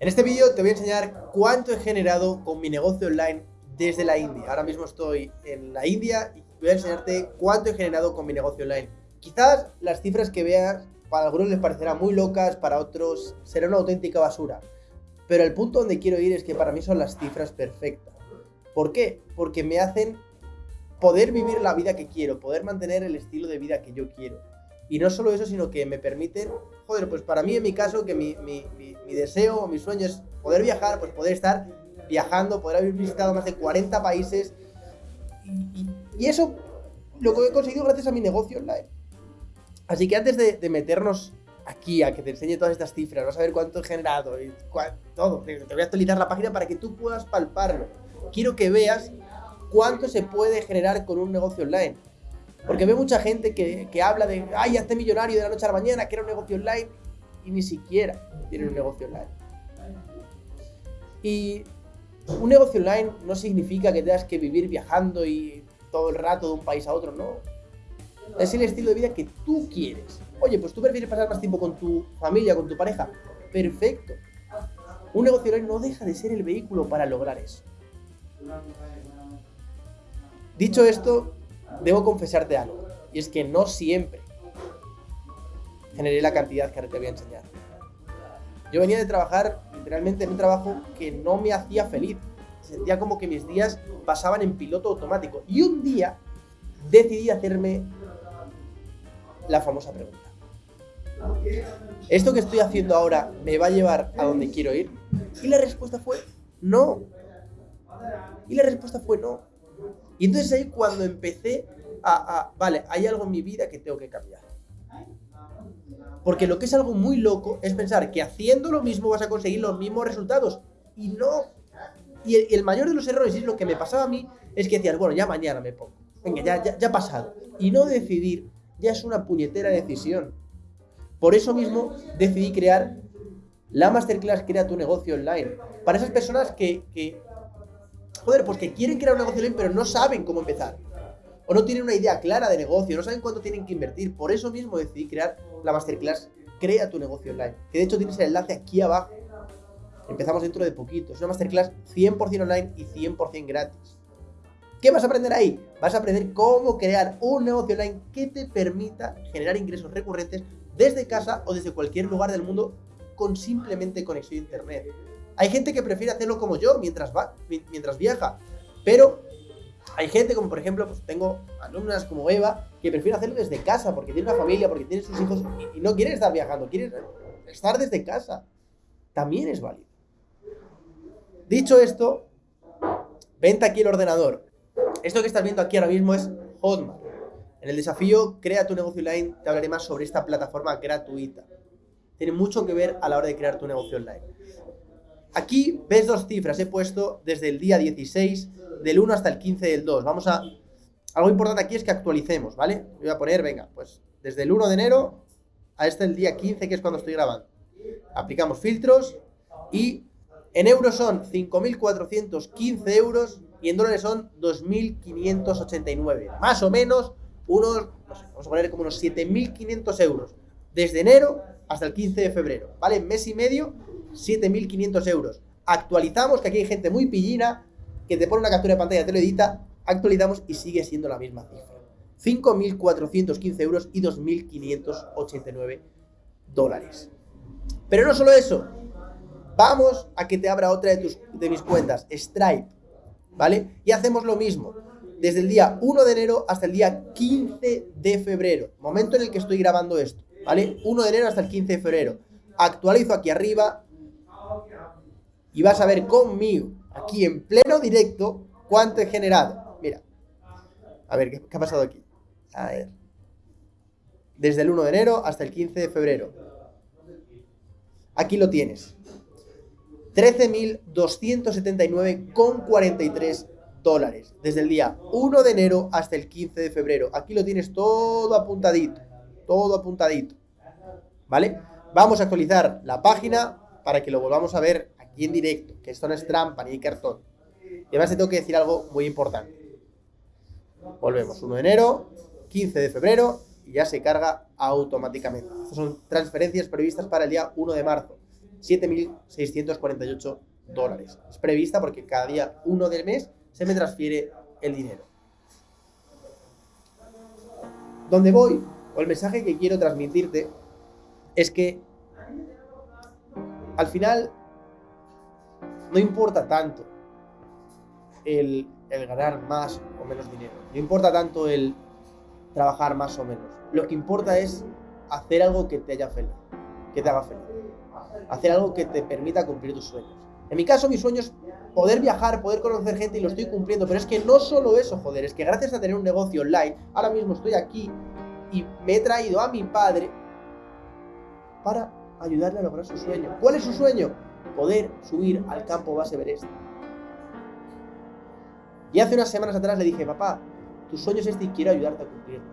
En este vídeo te voy a enseñar cuánto he generado con mi negocio online desde la India. Ahora mismo estoy en la India y voy a enseñarte cuánto he generado con mi negocio online. Quizás las cifras que veas para algunos les parecerán muy locas, para otros será una auténtica basura. Pero el punto donde quiero ir es que para mí son las cifras perfectas. ¿Por qué? Porque me hacen poder vivir la vida que quiero, poder mantener el estilo de vida que yo quiero. Y no solo eso, sino que me permiten, joder, pues para mí en mi caso, que mi, mi, mi, deseo o mi sueño es poder viajar, pues poder estar viajando, poder haber visitado más de 40 países. Y, y, eso lo que he conseguido gracias a mi negocio online. Así que antes de, de, meternos aquí a que te enseñe todas estas cifras, vas a ver cuánto he generado y todo, te voy a actualizar la página para que tú puedas palparlo. Quiero que veas cuánto se puede generar con un negocio online. Porque veo mucha gente que, que habla de, ay, hazte millonario de la noche a la mañana, que era un negocio online, y ni siquiera tienen un negocio online. Y un negocio online no significa que tengas que vivir viajando y todo el rato de un país a otro, no. Es el estilo de vida que tú quieres. Oye, pues tú prefieres pasar más tiempo con tu familia, con tu pareja. Perfecto. Un negocio online no deja de ser el vehículo para lograr eso. Dicho esto, debo confesarte algo, y es que no siempre generé la cantidad que ahora te voy a enseñar. Yo venía de trabajar literalmente en un trabajo que no me hacía feliz. Sentía como que mis días pasaban en piloto automático. Y un día decidí hacerme la famosa pregunta. ¿Esto que estoy haciendo ahora me va a llevar a donde quiero ir? Y la respuesta fue no. Y la respuesta fue no. Y entonces ahí cuando empecé a, vale, hay algo en mi vida que tengo que cambiar. Porque lo que es algo muy loco es pensar que haciendo lo mismo vas a conseguir los mismos resultados. Y no. Y el, mayor de los errores, y es lo que me pasaba a mí, es que decías, bueno, ya mañana me pongo. Venga, ya, ya, ya pasado. Y no decidir ya es una puñetera decisión. Por eso mismo decidí crear la Masterclass Crea tu negocio online. Para esas personas que, que joder, pues que quieren crear un negocio online pero no saben cómo empezar o no tienen una idea clara de negocio, no saben cuánto tienen que invertir. Por eso mismo decidí crear la masterclass Crea tu negocio online, que de hecho tienes el enlace aquí abajo. Empezamos dentro de poquito. Es una masterclass 100% online y 100% gratis. ¿Qué vas a aprender ahí? Vas a aprender cómo crear un negocio online que te permita generar ingresos recurrentes desde casa o desde cualquier lugar del mundo con simplemente conexión a internet. Hay gente que prefiere hacerlo como yo mientras va, mientras viaja, pero hay gente como por ejemplo, pues tengo alumnas como Eva que prefiere hacerlo desde casa porque tiene una familia, porque tiene sus hijos y, no quiere estar viajando, quiere estar desde casa. También es válido. Dicho esto, vente aquí el ordenador. Esto que estás viendo aquí ahora mismo es Hotmart. En el desafío Crea tu negocio online te hablaré más sobre esta plataforma gratuita. Tiene mucho que ver a la hora de crear tu negocio online. Aquí ves dos cifras, he puesto desde el día 16 del 1 hasta el 15 del 2. Vamos a... Algo importante aquí es que actualicemos, ¿vale? Voy a poner, venga, pues desde el 1 de enero a este el día 15, que es cuando estoy grabando. Aplicamos filtros y en euros son 5.415 euros y en dólares son 2.589. Más o menos unos, no vamos a poner como unos 7.500 euros. Desde enero hasta el 15 de febrero, ¿vale? Mes y medio, 7.500 euros. Actualizamos, que aquí hay gente muy pillina, que te pone una captura de pantalla, te lo edita, actualizamos y sigue siendo la misma cifra. 5.415 euros y 2.589 dólares. Pero no solo eso, vamos a que te abra otra de, tus, de mis cuentas, Stripe, ¿vale? Y hacemos lo mismo, desde el día 1 de enero hasta el día 15 de febrero, momento en el que estoy grabando esto, ¿vale? 1 de enero hasta el 15 de febrero. Actualizo aquí arriba y vas a ver conmigo aquí en pleno directo cuánto he generado. Mira, a ver, ¿qué, ha pasado aquí? A ver. Desde el 1 de enero hasta el 15 de febrero. Aquí lo tienes. 13.279,43 dólares. Desde el día 1 de enero hasta el 15 de febrero. Aquí lo tienes todo apuntadito. Todo apuntadito. ¿Vale? Vamos a actualizar la página para que lo volvamos a ver aquí en directo, que esto no es trampa ni cartón. Y además te tengo que decir algo muy importante. Volvemos, 1 de enero, 15 de febrero y ya se carga automáticamente. Estas son transferencias previstas para el día 1 de marzo. 7.648 dólares. Es prevista porque cada día uno del mes se me transfiere el dinero. Donde voy, o el mensaje que quiero transmitirte, es que al final no importa tanto el, ganar más o menos dinero, no importa tanto el trabajar más o menos. Lo que importa es hacer algo que te, haya feliz, que te haga feliz. Hacer algo que te permita cumplir tus sueños. En mi caso, mi sueño es poder viajar, poder conocer gente y lo estoy cumpliendo. Pero es que no solo eso, joder, es que gracias a tener un negocio online, ahora mismo estoy aquí y me he traído a mi padre para ayudarle a lograr su sueño. ¿Cuál es su sueño? Poder subir al campo base Everest. Y hace unas semanas atrás le dije, papá, tu sueño es este y quiero ayudarte a cumplirlo.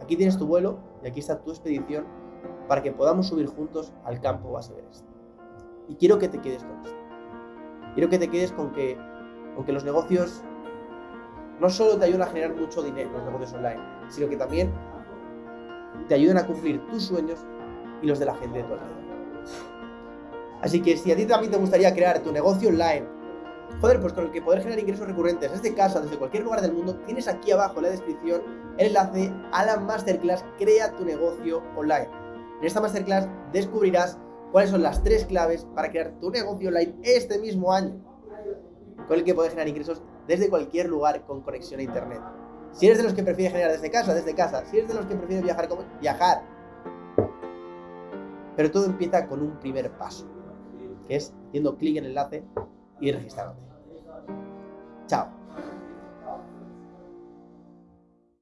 Aquí tienes tu vuelo y aquí está tu expedición para que podamos subir juntos al campo base Everest. Y quiero que te quedes con esto. Quiero que te quedes con que, con los negocios no solo te ayudan a generar mucho dinero, los negocios online, sino que también te ayudan a cumplir tus sueños y los de la gente de tu alrededor. Así que si a ti también te gustaría crear tu negocio online, joder, pues con el que poder generar ingresos recurrentes desde casa, desde cualquier lugar del mundo, tienes aquí abajo en la descripción el enlace a la masterclass Crea tu negocio online. En esta masterclass descubrirás cuáles son las tres claves para crear tu negocio online este mismo año, con el que puedes generar ingresos desde cualquier lugar con conexión a internet. Si eres de los que prefiere generar desde casa, desde casa. Si eres de los que prefiere viajar, como viajar. Pero todo empieza con un primer paso, es haciendo clic en el enlace y registrándote. Chao.